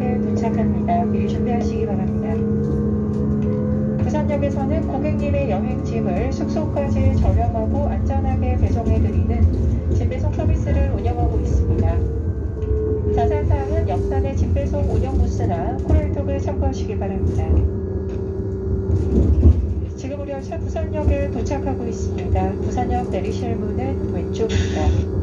역에 도착합니다. 미리 준비하시기 바랍니다. 부산역에서는 고객님의 여행짐을 숙소까지 저렴하고 안전하게 배송해드리는 집배송 서비스를 운영하고 있습니다. 자세한 사항은 역산의 집배송 운영 부스나 코랄톡을 참고하시기 바랍니다. 지금 우리 열차 부산역에 도착하고 있습니다. 부산역 내리실 문은 왼쪽입니다.